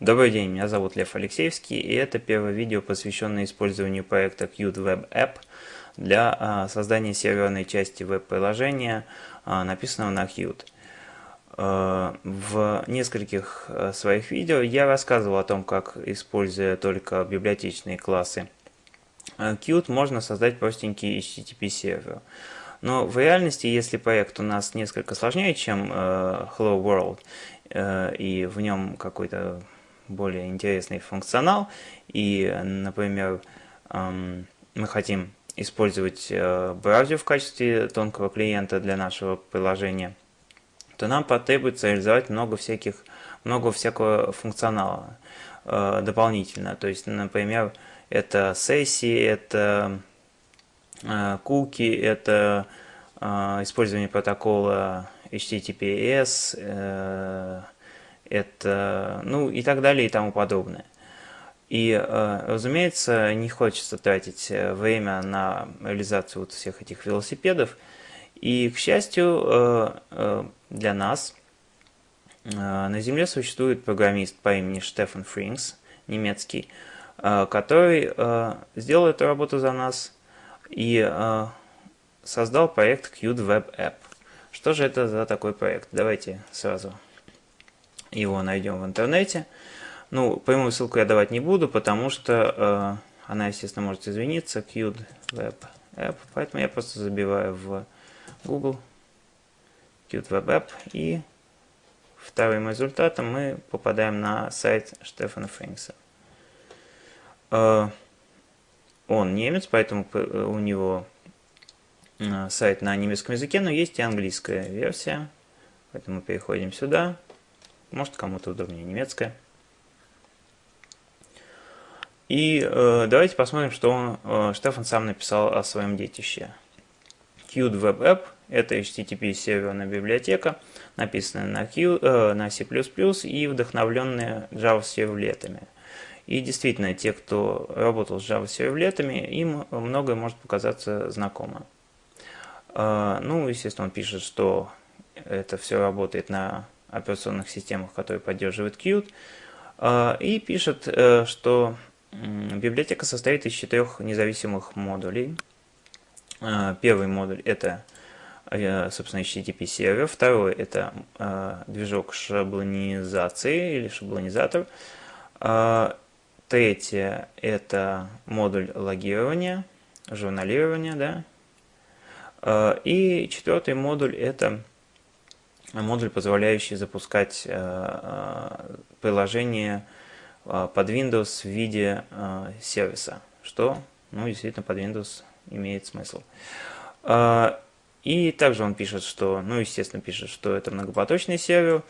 Добрый день, меня зовут Лев Алексеевский, и это первое видео, посвященное использованию проекта Qt Web App для а, создания серверной части веб-приложения, а, написанного на Qt. А, в нескольких своих видео я рассказывал о том, как, используя только библиотечные классы Qt, можно создать простенький HTTP сервер. Но в реальности, если проект у нас несколько сложнее, чем Hello World, и в нем какой-то более интересный функционал, и, например, мы хотим использовать э, браузер в качестве тонкого клиента для нашего приложения, то нам потребуется реализовать много всяких, много всякого функционала э, дополнительно. То есть, например, это сессии, это э, куки, это использование протокола HTTPS, это, ну и так далее и тому подобное. И, э, разумеется, не хочется тратить э, время на реализацию вот всех этих велосипедов. И, к счастью, э, для нас на Земле существует программист по имени Штефан Фрингс, немецкий, который сделал эту работу за нас и создал проект Qt Web App. Что же это за такой проект? Давайте сразу его найдем в интернете. Ну, прямую ссылку я давать не буду, потому что э, она, естественно, может извиниться. Qt Web App. Поэтому я просто забиваю в Google Qt Web App. И вторым результатом мы попадаем на сайт Штефана Фринкса. Э, он немец, поэтому у него э, сайт на немецком языке, но есть и английская версия. Поэтому переходим сюда. Может кому-то удобнее немецкая. И э, давайте посмотрим, что он, э, Штефан сам написал о своем детище. Qt Web App – это HTTP серверная библиотека, написанная на, Q, э, на C++ и вдохновленная Java сервлетами. И действительно, те, кто работал с Java сервлетами, им многое может показаться знакомо. Э, ну, естественно, он пишет, что это все работает на операционных системах, которые поддерживают Qt, а, и пишет, э, что библиотека состоит из четырех независимых модулей. А, первый модуль это, э, собственно, HTTP сервер, второй это а, движок шаблонизации или шаблонизатор, третье это модуль логирования, журналирования, да, и четвертый модуль это модуль, позволяющий запускать э, э, приложение э, под Windows в виде сервиса, что ну, действительно под Windows имеет смысл. И также он пишет, что, ну, естественно, пишет, что это многопоточный сервер,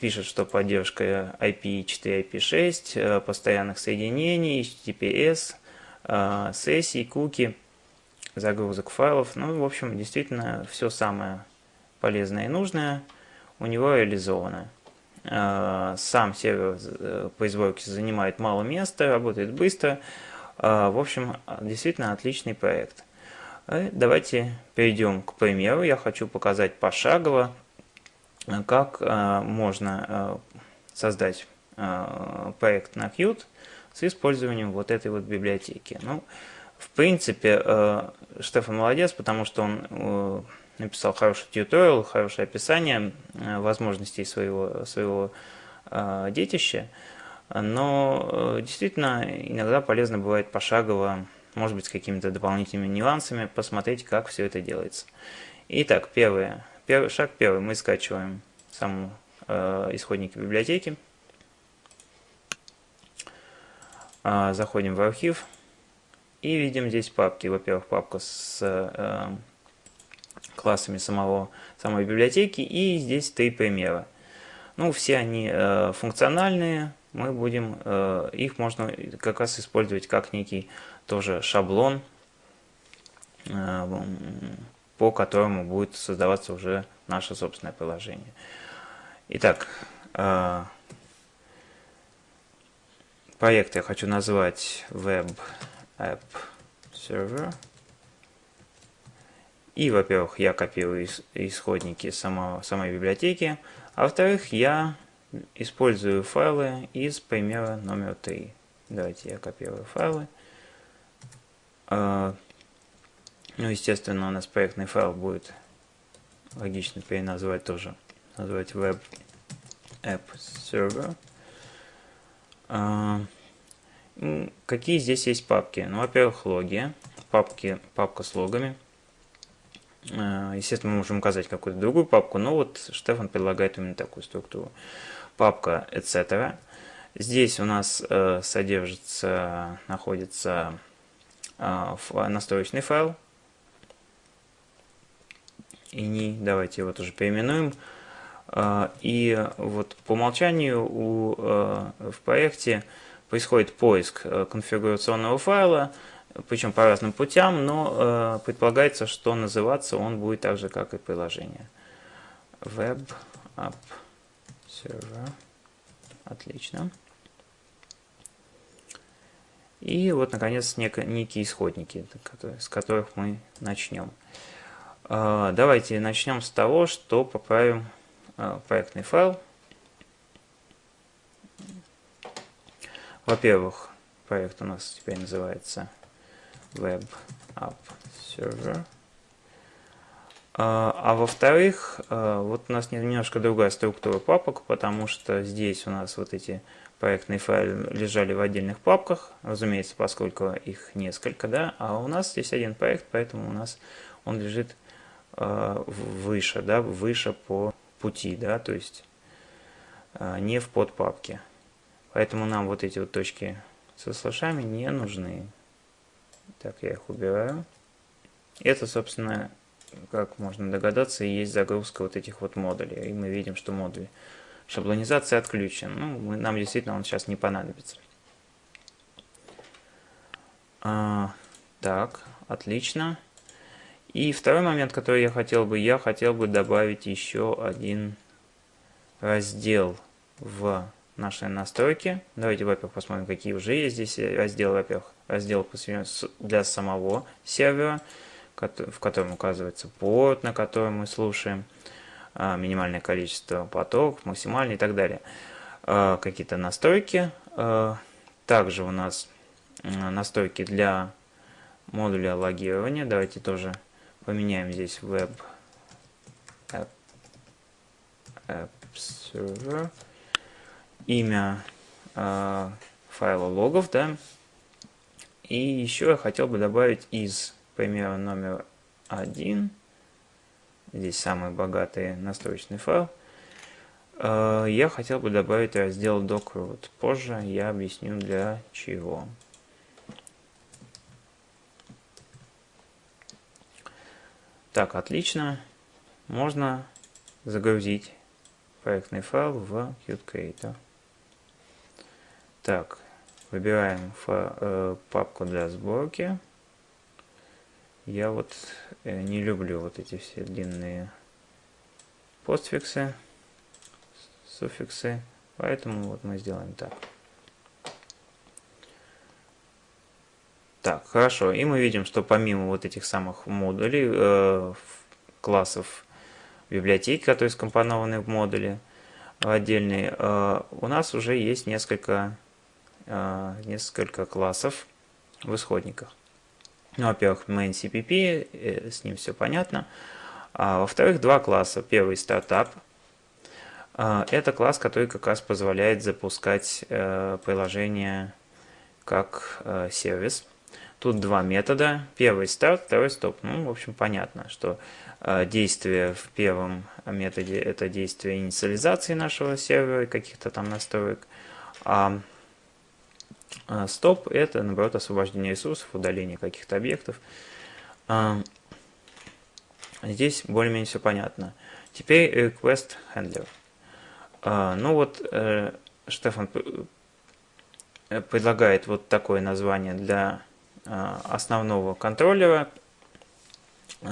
пишет, что поддержка IP4, IP6, постоянных соединений, HTTPS, сессий, куки, загрузок файлов. Ну, в общем, действительно, все самое полезное и нужное у него реализовано. А, сам сервер э, по изборке занимает мало места, работает быстро. А, в общем, действительно отличный проект. Э, давайте перейдем к примеру. Я хочу показать пошагово, как можно создать проект на Qt с использованием вот этой вот библиотеки. Ну, в принципе, э, Штефан молодец, потому что он написал хороший тьюториал, хорошее описание э, возможностей своего, своего э, детища. Но э, действительно иногда полезно бывает пошагово, может быть, с какими-то дополнительными нюансами, посмотреть, как все это делается. Итак, первое, первый, шаг первый. Мы скачиваем саму э, исходники библиотеки. Э, заходим в архив и видим здесь папки. Во-первых, папка с э, классами самого, самой библиотеки. И здесь три примера. Ну, все они э, функциональные. Мы будем, э, их можно как раз использовать как некий тоже шаблон, э, по которому будет создаваться уже наше собственное приложение. Итак, э, проект я хочу назвать Web App Server. И, во-первых, я копирую исходники самого, самой библиотеки, а во-вторых, я использую файлы из примера номер 3. Давайте я копирую файлы. А, ну, естественно, у нас проектный файл будет логично переназвать тоже. Назвать Web App Server. А, какие здесь есть папки? Ну, во-первых, логи. Папки, папка с логами. А, естественно, мы можем указать какую-то другую папку, но вот Штефан предлагает именно такую структуру. Папка etc. Здесь у нас э, содержится, находится э, настроечный файл. Не, давайте его тоже переименуем. Э, и вот по умолчанию у, э, в проекте происходит поиск конфигурационного файла, причем по разным путям, но э, предполагается, что называться он будет так же, как и приложение. Web App Server. Отлично. И вот, наконец, некие исходники, с которых мы начнем. А, давайте начнем с того, что поправим а, проектный файл. Во-первых, проект у нас теперь называется Web App Server. А, а во-вторых, вот у нас немножко другая структура папок, потому что здесь у нас вот эти проектные файлы лежали в отдельных папках, разумеется, поскольку их несколько, да, а у нас здесь один проект, поэтому у нас он лежит э, выше, да, выше по пути, да, то есть э, не в подпапке. Поэтому нам вот эти вот точки со слэшами не нужны. Так, я их убираю. Это, собственно, как можно догадаться, и есть загрузка вот этих вот модулей. И мы видим, что модуль Шаблонизация отключен. Ну, мы, нам действительно он сейчас не понадобится. А, так, отлично. И второй момент, который я хотел бы, я хотел бы добавить еще один раздел в нашей настройке. Давайте, во-первых, посмотрим, какие уже есть здесь разделы. Во-первых, раздел посвящен для самого сервера, в котором указывается порт, на котором мы слушаем. А, минимальное количество потоков, максимальный и так далее. А, какие-то настройки. А, также у нас настройки для модуля логирования. Давайте тоже поменяем здесь Web App Server. Имя файла логов, да. И еще я хотел бы добавить из примера номер один Здесь самый богатый настроечный файл. Э, я хотел бы добавить раздел doc Позже я объясню для чего. Так, отлично. Можно загрузить проектный файл в Qt Creator. Так, выбираем э, папку для сборки. Я вот э, не люблю вот эти все длинные постфиксы, суффиксы, поэтому вот мы сделаем так. Так, хорошо. И мы видим, что помимо вот этих самых модулей, э, классов библиотеки, которые скомпонованы в модуле отдельные, э, у нас уже есть несколько, несколько классов в исходниках. Ну, во-первых, main CPP, э, с ним все понятно. А, Во-вторых, два класса. Первый стартап. А, это класс, который как раз позволяет запускать э, приложение как э, сервис. Тут два метода. Первый старт, второй стоп. Ну, в общем, понятно, что действие в первом методе это действие инициализации нашего сервера и каких-то там настроек. А а, стоп – это, наоборот, освобождение ресурсов, удаление каких-то объектов. А, здесь более-менее все понятно. Теперь request handler. А, ну вот, э, Штефан предлагает вот такое название для основного контроллера.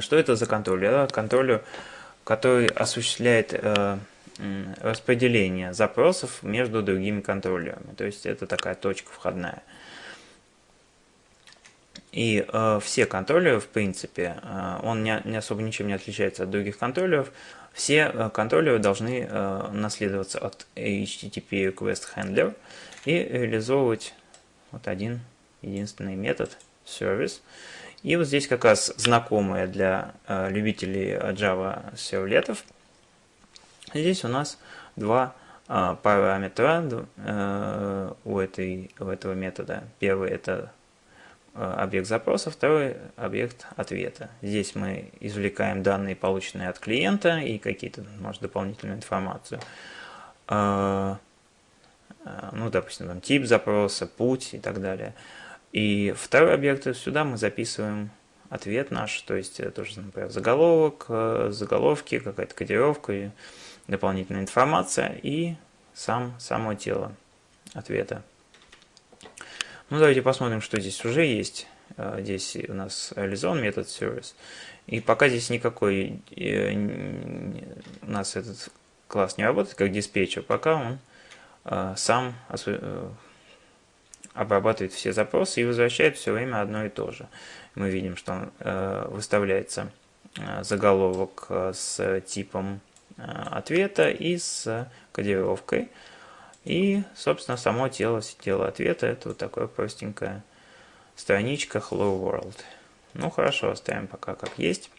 Что это за контроллер? Контроллер, который осуществляет э, распределение запросов между другими контроллерами. То есть это такая точка входная. И э, все контроллеры, в принципе, э, он не, не особо ничем не отличается от других контроллеров, все э, контроллеры должны э, наследоваться от HTTP Request Handler и реализовывать вот один единственный метод service. И вот здесь как раз знакомые для э, любителей Java сервлетов. Здесь у нас два параметра у, этой, у этого метода. Первый это Э, объект запроса, второй объект ответа. Здесь мы извлекаем данные, полученные от клиента, и какие-то, может, дополнительную информацию. Э, э, ну, допустим, там тип запроса, путь и так далее. И второй объект, сюда мы записываем ответ наш, то есть тоже, например, заголовок, заголовки, какая-то кодировка, дополнительная информация и сам, само тело ответа. Ну, давайте посмотрим, что здесь уже есть. А, здесь у нас реализован метод service. И пока здесь никакой э, у нас этот класс не работает как диспетчер, пока он а, сам э, обрабатывает все запросы и возвращает все время одно и то же. Мы видим, что э, выставляется заголовок с типом ответа и с кодировкой. И, собственно, само тело, тело ответа это вот такое простенькая страничка Hello World. Ну хорошо, оставим пока как есть.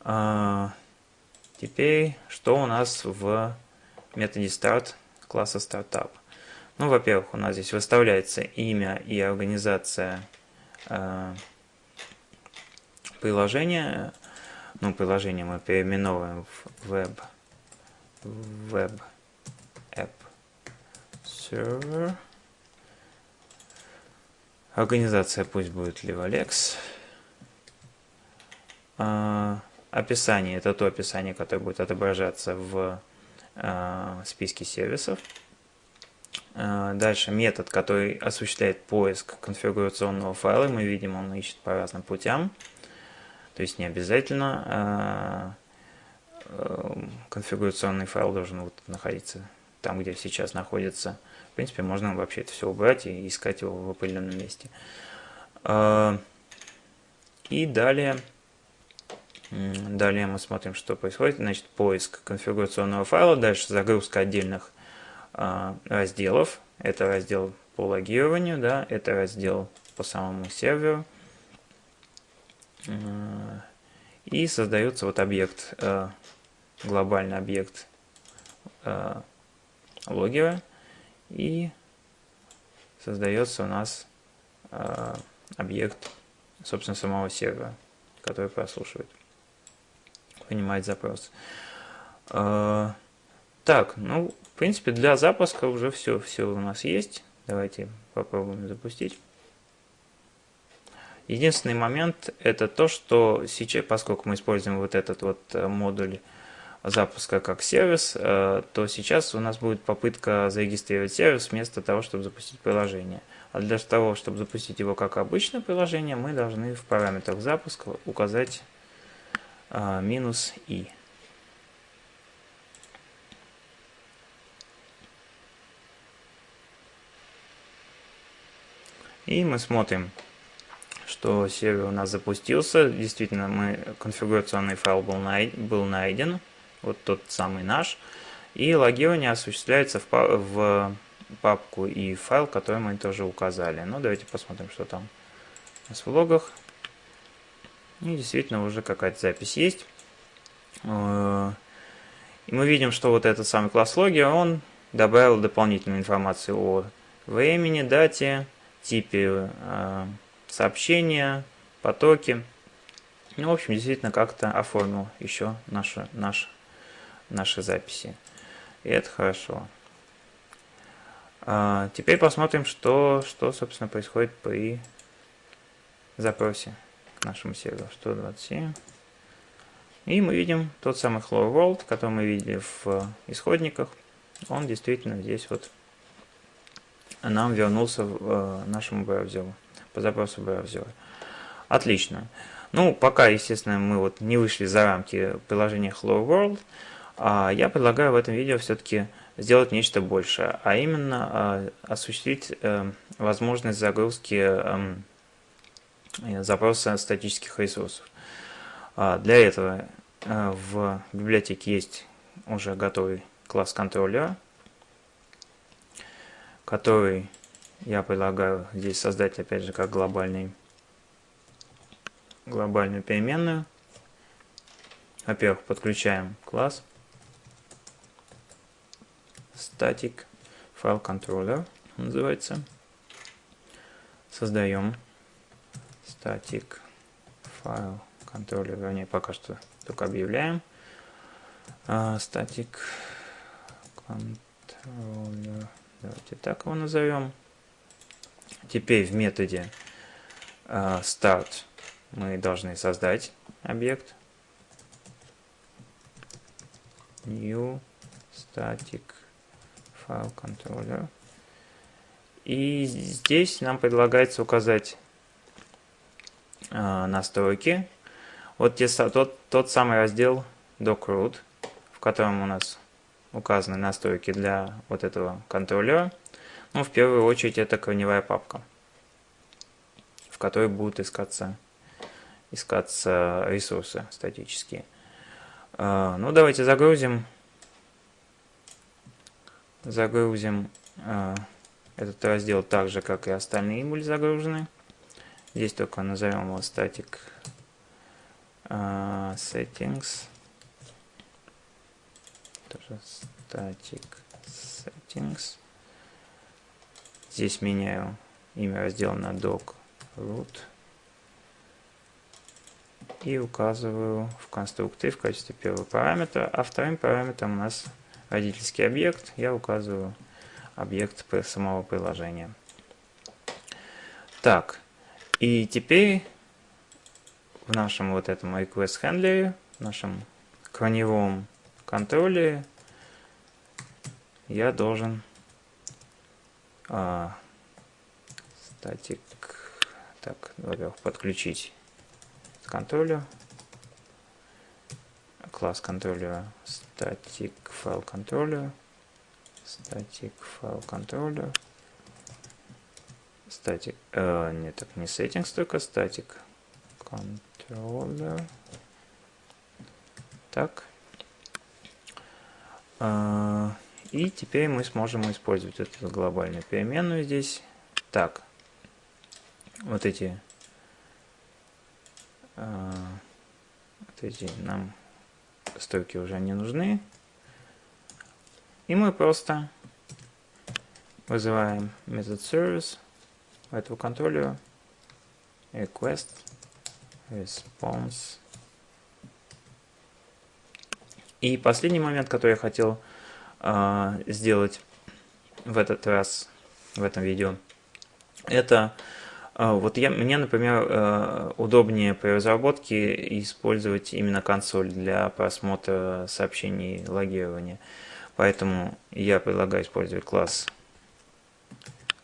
А, теперь, что у нас в методе start класса startup? Ну, во-первых, у нас здесь выставляется имя и организация э, приложения. Ну, приложение мы переименовываем в web, web app server. Организация пусть будет Livalex. А, описание это то описание, которое будет отображаться в а, списке сервисов. А, дальше метод, который осуществляет поиск конфигурационного файла. Мы видим, он ищет по разным путям. То есть не обязательно а, а, конфигурационный файл должен вот находиться там, где сейчас находится. В принципе, можно вообще это все убрать и искать его в определенном месте. А, и далее, далее мы смотрим, что происходит. Значит, поиск конфигурационного файла, дальше загрузка отдельных разделов. Это раздел по логированию, да, это раздел по самому серверу. А, и создается вот объект, глобальный объект логера и создается у нас э, объект, собственно, самого сервера, который прослушивает, принимает запрос. Э, так, ну, в принципе, для запуска уже все, все у нас есть. Давайте попробуем запустить. Единственный момент это то, что сейчас, поскольку мы используем вот этот вот э, модуль запуска как сервис, э, то сейчас у нас будет попытка зарегистрировать сервис вместо того, чтобы запустить приложение. А для того, чтобы запустить его как обычное приложение, мы должны в параметрах запуска указать э, минус «и». И мы смотрим, что сервер у нас запустился. Действительно, мы, конфигурационный файл был, был найден вот тот самый наш. И логирование осуществляется в, в папку и файл, который мы тоже указали. Ну, давайте посмотрим, что там у нас в логах. И действительно уже какая-то запись есть. Э, и мы видим, что вот этот самый класс логи, он добавил дополнительную информацию о времени, дате, типе э, сообщения, потоке. Ну, в общем, действительно как-то оформил еще нашу, наш наши записи. И это хорошо. А, теперь посмотрим, что, что, собственно, происходит при запросе к нашему серверу 127. И мы видим тот самый Hello World, который мы видели в исходниках. Он действительно здесь вот нам вернулся в э, нашему браузеру, по запросу браузера. Отлично. Ну, пока, естественно, мы вот не вышли за рамки приложения Hello World, а я предлагаю в этом видео все-таки сделать нечто большее, а именно а, осуществить э, возможность загрузки эм, запроса статических ресурсов. А, для этого в библиотеке есть уже готовый класс контроллера, который я предлагаю здесь создать опять же как глобальный глобальную переменную. Во-первых, подключаем класс static file controller называется. Создаем static file controller, вернее пока что только объявляем. Uh, static controller, давайте так его назовем. Теперь в методе uh, start мы должны создать объект new static file controller. И здесь нам предлагается указать э, настройки. Вот те, тот, тот самый раздел dockroot, в котором у нас указаны настройки для вот этого контроллера. Ну, в первую очередь, это корневая папка, в которой будут искаться, искаться ресурсы статические. Э, ну, давайте загрузим загрузим э, этот раздел так же, как и остальные были загружены. Здесь только назовем его static э, settings. Тоже static settings. Здесь меняю имя раздела на doc root. И указываю в конструкторе в качестве первого параметра. А вторым параметром у нас родительский объект, я указываю объект самого приложения. Так, и теперь в нашем вот этом request handler, в нашем корневом контроле я должен а, статик, так, во-первых, подключить к контролю. Класс контроллера static file controller static file controller static э, нет так не settings только static controller так. Э, и теперь мы сможем использовать эту глобальную переменную здесь так вот эти э, вот эти нам стойки уже не нужны. И мы просто вызываем метод service этого контроллера request response. И последний момент, который я хотел сделать в этот раз, в этом видео, это а, вот я, мне, например, э, удобнее при разработке использовать именно консоль для просмотра сообщений логирования. Поэтому я предлагаю использовать класс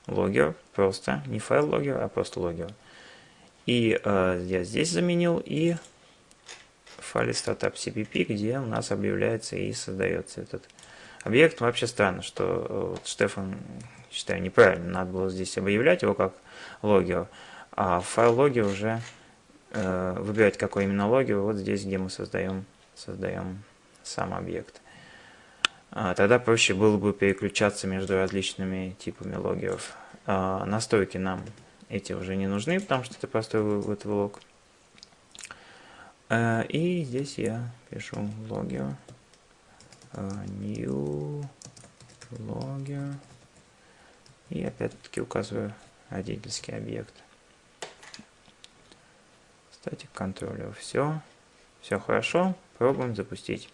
logger, просто, не файл logger, а просто logger. И э, я здесь заменил и в файле startup cpp, где у нас объявляется и создается этот объект. Вообще странно, что э, вот Штефан, считаю, неправильно, надо было здесь объявлять его как логио. А файл логи уже э, выбирать, какой именно логио, вот здесь, где мы создаем, создаем сам объект. А, тогда проще было бы переключаться между различными типами логеров. А, настройки нам эти уже не нужны, потому что это простой вывод в лог. А, и здесь я пишу логер, new logger, и опять-таки указываю родительский объект. Статик контроллер. Все. Все хорошо. Пробуем запустить.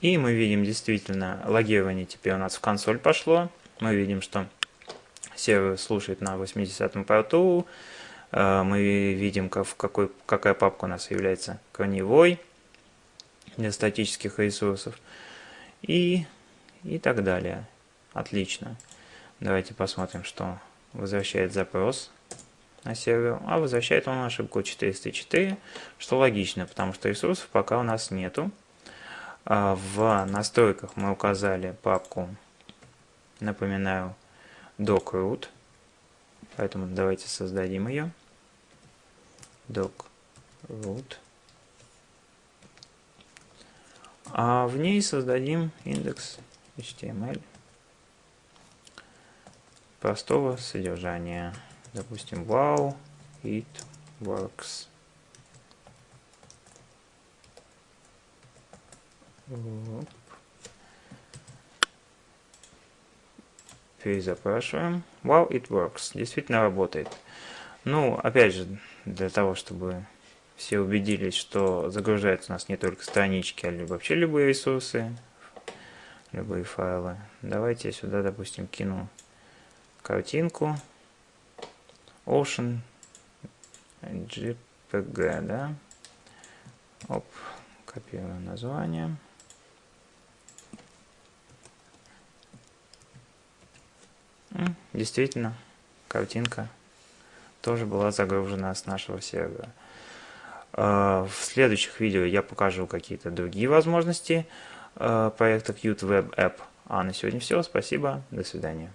И мы видим действительно логирование теперь у нас в консоль пошло. Мы видим, что сервер слушает на 80 порту. Э, мы видим, как, в какой, какая папка у нас является корневой для статических ресурсов и, и так далее. Отлично. Давайте посмотрим, что возвращает запрос на сервер. А возвращает он ошибку 404, что логично, потому что ресурсов пока у нас нету. А в настройках мы указали папку, напоминаю, dockroot. Поэтому давайте создадим ее. Doc root. А в ней создадим индекс HTML простого содержания. Допустим, wow, it works. Перезапрашиваем. Wow, it works. Действительно работает. Ну, опять же, для того, чтобы все убедились, что загружаются у нас не только странички, а вообще любые ресурсы, любые файлы. Давайте я сюда, допустим, кину картинку Ocean JPG, да? Оп, копирую название. Действительно, картинка тоже была загружена с нашего сервера. А, в следующих видео я покажу какие-то другие возможности а, проекта Qt Web App. А на сегодня все. Спасибо. До свидания.